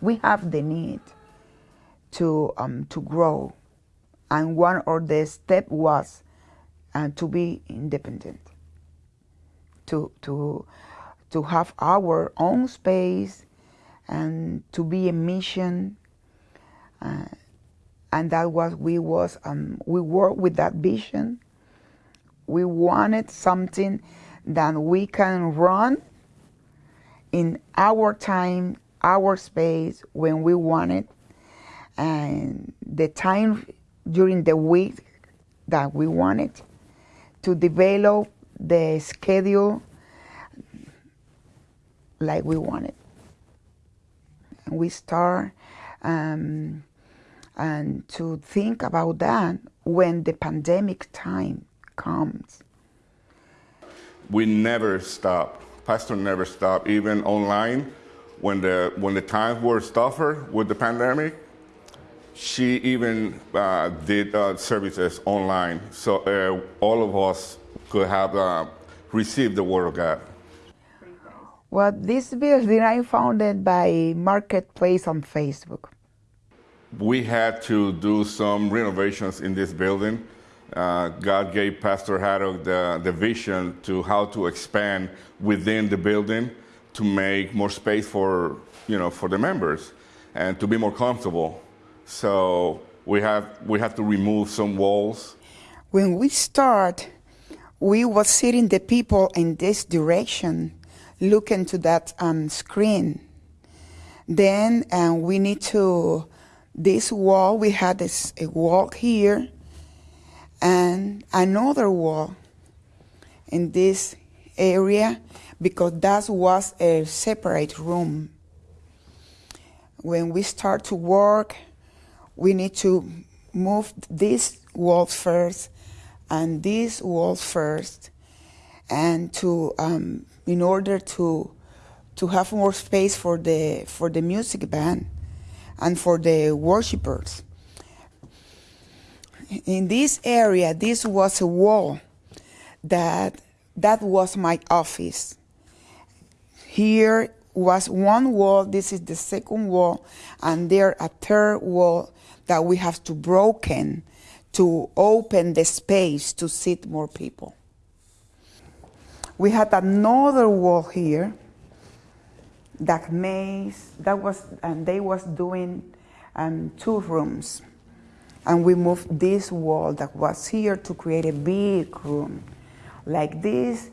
we have the need to um, to grow, and one of the step was uh, to be independent, to to to have our own space, and to be a mission. Uh, and that was we was um, we worked with that vision. We wanted something that we can run in our time, our space when we want it, and the time during the week that we want it to develop the schedule like we want it. And we start um, and to think about that when the pandemic time comes. We never stop. Pastor never stop. even online. When the, when the times were tougher with the pandemic, she even uh, did uh, services online. So uh, all of us could have uh, received the Word of God. Well, this building I founded by Marketplace on Facebook. We had to do some renovations in this building. Uh, God gave Pastor Haddock the, the vision to how to expand within the building to make more space for, you know, for the members and to be more comfortable. So we have, we have to remove some walls. When we start, we was sitting the people in this direction, looking to that um, screen. Then um, we need to, this wall, we had this a wall here and another wall in this area because that was a separate room. When we start to work, we need to move this wall first and this wall first and to um, in order to to have more space for the for the music band and for the worshipers in this area, this was a wall that that was my office. Here was one wall, this is the second wall, and there a third wall that we have to broken to open the space to sit more people. We had another wall here that maze that was and they was doing um, two rooms and we moved this wall that was here to create a big room like this.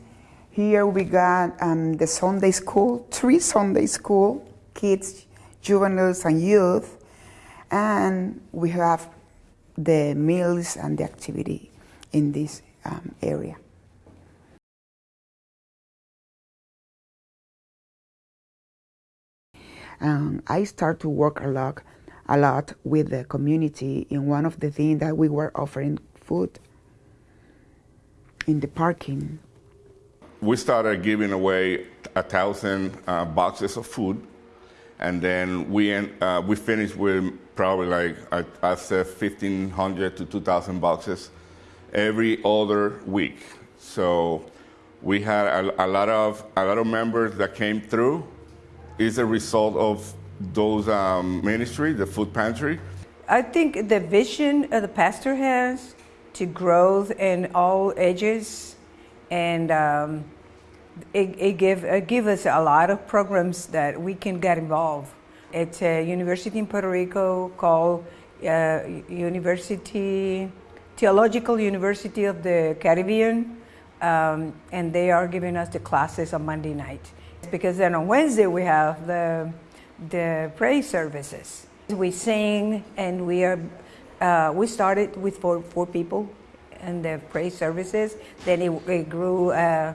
Here we got um, the Sunday school, three Sunday school, kids, juveniles, and youth. And we have the meals and the activity in this um, area. Um, I start to work a lot a lot with the community in one of the things that we were offering food in the parking. We started giving away a thousand uh, boxes of food, and then we uh, we finished with probably like I, I said 1,500 to 2,000 boxes every other week. So we had a, a, lot of a lot of members that came through. Is a result of those um, ministry, the food pantry? I think the vision the pastor has to growth in all ages, and um, it, it give it give us a lot of programs that we can get involved. It's a university in Puerto Rico called uh, University Theological University of the Caribbean, um, and they are giving us the classes on Monday night. Because then on Wednesday we have the the praise services. We sing and we are, uh, we started with four, four people in the praise services. Then it, it grew uh,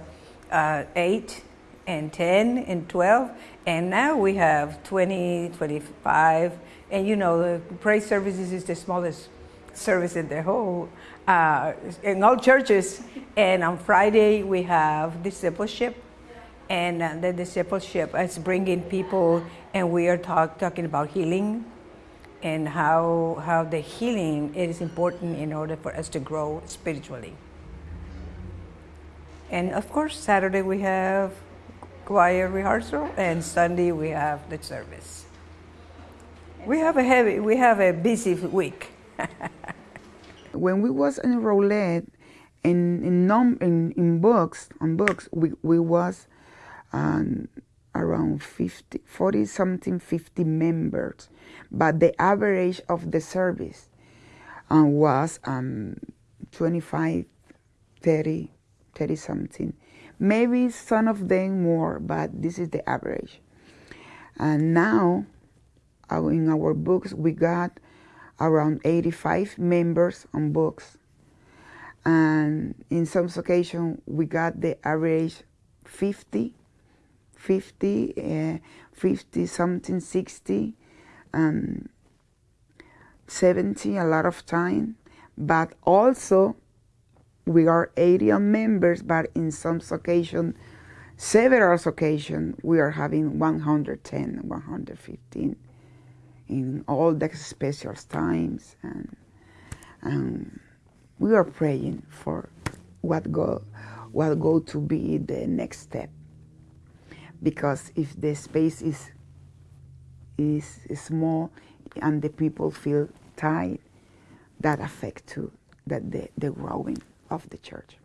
uh, eight and 10 and 12. And now we have 20, 25. And you know, the praise services is the smallest service in the whole, uh, in all churches. And on Friday we have discipleship and uh, the discipleship is bringing people and we are talk, talking about healing and how, how the healing is important in order for us to grow spiritually. And of course, Saturday we have choir rehearsal and Sunday we have the service. We have a heavy, we have a busy week. when we was enrolled in in num in, in books on books we we was um, around 50 40 something 50 members. But the average of the service um, was um, 25 30 30 something maybe some of them more but this is the average. And now uh, in our books we got around 85 members on books. And in some occasions, we got the average 50, 50, uh, 50 something, 60, um, 70 a lot of time. But also, we are 80 members, but in some occasions, several occasions, we are having 110, 115 in all the special times and, and we are praying for what go what go to be the next step because if the space is is small and the people feel tight that affect too that the, the growing of the church